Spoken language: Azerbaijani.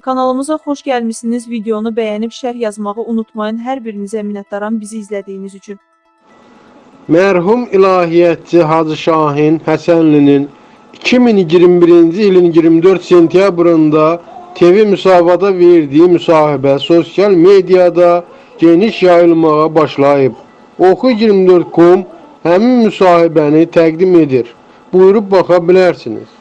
Kanalımıza xoş gəlmisiniz. Videonu bəyənib şərh yazmağı unutmayın. Hər birinizə minnətdaram bizi izlədiyiniz üçün. Mərhum ilahiyyatçı Hacı Şahin Həsənlinin 2021-ci ilin 24 sentyabrında TV müsabada verdiyi müsahibə sosial mediada geniş yayılmağa başlayıb. Oxu24.com həmin müsahibəni təqdim edir. Buyurub baxa bilərsiniz.